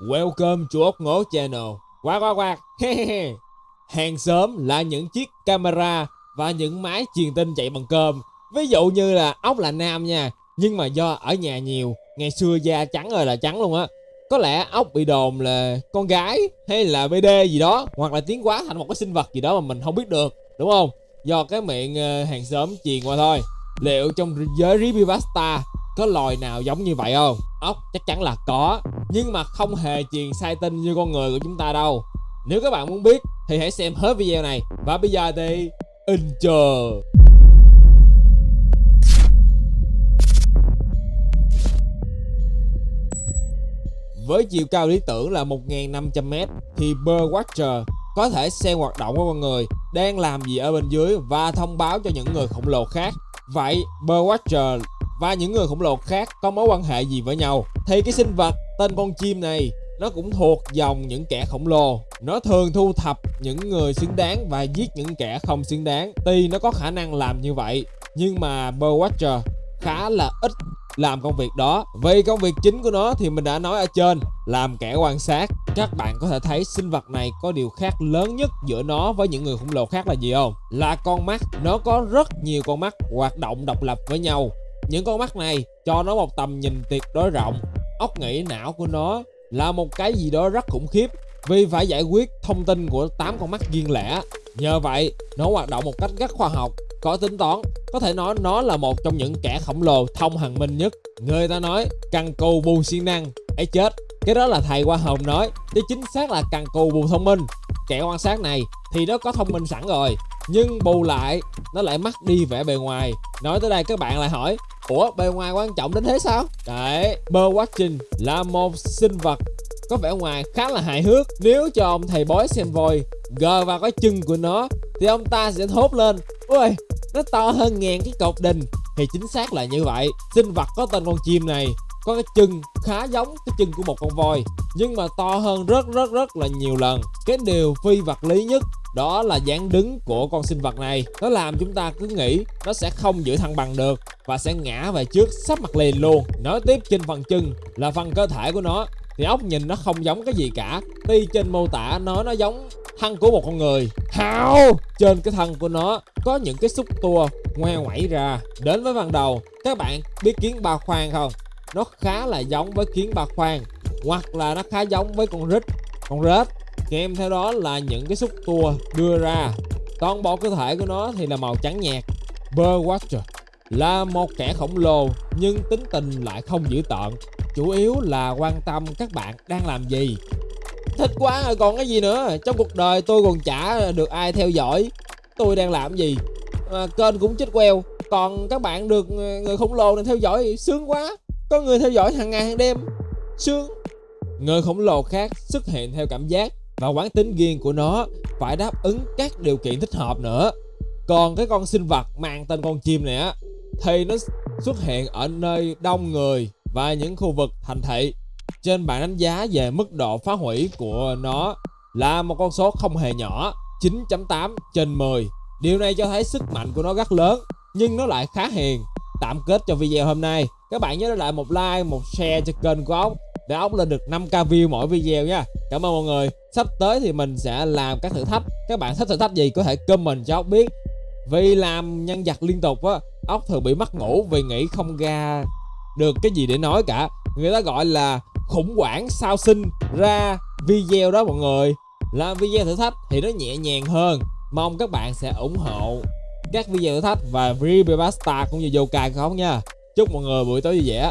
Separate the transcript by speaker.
Speaker 1: Welcome to ốc ngố channel. Quạt quạt quạt. Hàng sớm là những chiếc camera và những máy truyền tin chạy bằng cơm. Ví dụ như là ốc là nam nha, nhưng mà do ở nhà nhiều, ngày xưa da trắng rồi là trắng luôn á. Có lẽ ốc bị đồn là con gái hay là BD gì đó hoặc là tiến hóa thành một cái sinh vật gì đó mà mình không biết được, đúng không? Do cái miệng ờ, hàng xóm truyền qua thôi. Liệu trong giới Ribivasta có loài nào giống như vậy không? Ốc chắc chắn là có nhưng mà không hề truyền sai tin như con người của chúng ta đâu. Nếu các bạn muốn biết, thì hãy xem hết video này. Và bây giờ thì intro Với chiều cao lý tưởng là 1.500m thì Birdwatcher có thể xem hoạt động của con người đang làm gì ở bên dưới và thông báo cho những người khổng lồ khác. Vậy, Birdwatcher và những người khổng lồ khác có mối quan hệ gì với nhau? Thì cái sinh vật tên con chim này, nó cũng thuộc dòng những kẻ khổng lồ. Nó thường thu thập những người xứng đáng và giết những kẻ không xứng đáng. Tuy nó có khả năng làm như vậy, nhưng mà Birdwatcher khá là ít làm công việc đó. Vì công việc chính của nó thì mình đã nói ở trên, làm kẻ quan sát. Các bạn có thể thấy sinh vật này có điều khác lớn nhất giữa nó với những người khổng lồ khác là gì không? Là con mắt. Nó có rất nhiều con mắt hoạt động độc lập với nhau. Những con mắt này cho nó một tầm nhìn tuyệt đối rộng óc nghĩ não của nó là một cái gì đó rất khủng khiếp. Vì phải giải quyết thông tin của 8 con mắt riêng lẻ. Nhờ vậy, nó hoạt động một cách rất khoa học, có tính toán. Có thể nói nó là một trong những kẻ khổng lồ thông hàng minh nhất. Người ta nói căn cù bù siêng năng. Ấy chết, cái đó là thầy Hoa hồng nói, chứ chính xác là cần cù bù thông minh. Kẻ quan sát này thì nó có thông minh sẵn rồi, nhưng bù lại, nó lại mất đi vẻ bề ngoài. Nói tới đây các bạn lại hỏi ủa bề ngoài quan trọng đến thế sao? Đấy bird watching là một sinh vật có vẻ ngoài khá là hài hước. Nếu cho ông thầy bói xem voi gờ vào cái chân của nó, thì ông ta sẽ thốt lên, ôi, nó to hơn ngàn cái cột đình. Thì chính xác là như vậy. Sinh vật có tên con chim này có cái chân khá giống cái chân của một con voi, nhưng mà to hơn rất rất rất là nhiều lần. Cái điều phi vật lý nhất đó là dáng đứng của con sinh vật này. Nó làm chúng ta cứ nghĩ nó sẽ không giữ thăng bằng được và sẽ ngã về trước sắp mặt liền luôn. Nói tiếp trên phần chân là phần cơ thể của nó, thì ốc nhìn nó không giống cái gì cả. Tuy trên mô tả nó nó giống thân của một con người. Hao trên cái thân của nó có những cái xúc tua ngoe ngoảy ra. Đến với phần đầu, các bạn biết kiến ba khoang không? Nó khá là giống với kiến ba khoang, hoặc là nó khá giống với con rít con rết kèm theo đó là những cái xúc tua đưa ra. Toàn bộ cơ thể của nó thì là màu trắng nhạt Birdwatcher là một kẻ khổng lồ nhưng tính tình lại không dữ tợn. Chủ yếu là quan tâm các bạn đang làm gì. Thích quá rồi còn cái gì nữa? Trong cuộc đời tôi còn chả được ai theo dõi. Tôi đang làm gì? À, kênh cũng chết queo. Còn các bạn được người khổng lồ này theo dõi sướng quá. Có người theo dõi hàng ngày hàng đêm. Sướng. Người khổng lồ khác xuất hiện theo cảm giác và quán tính riêng của nó phải đáp ứng các điều kiện thích hợp nữa. Còn cái con sinh vật mang tên con chim này á, thì nó xuất hiện ở nơi đông người và những khu vực thành thị. Trên bảng đánh giá về mức độ phá hủy của nó là một con số không hề nhỏ 9.8 trên 10 điều này cho thấy sức mạnh của nó rất lớn, nhưng nó lại khá hiền. Tạm kết cho video hôm nay. Các bạn nhớ để lại một like, một share cho kênh của ốc, để ốc lên được 5k view mỗi video nha cảm ơn mọi người. Sắp tới thì mình sẽ làm các thử thách. Các bạn thích thử thách gì có thể comment cho ốc biết. Vì làm nhân vật liên tục á, ốc thường bị mất ngủ vì nghĩ không ra được cái gì để nói cả. Người ta gọi là khủng hoảng sao sinh ra video đó mọi người. Làm video thử thách thì nó nhẹ nhàng hơn. Mong các bạn sẽ ủng hộ các video thử thách và Review Pasta cũng như Yokai không nha. Chúc mọi người buổi tối vui vẻ.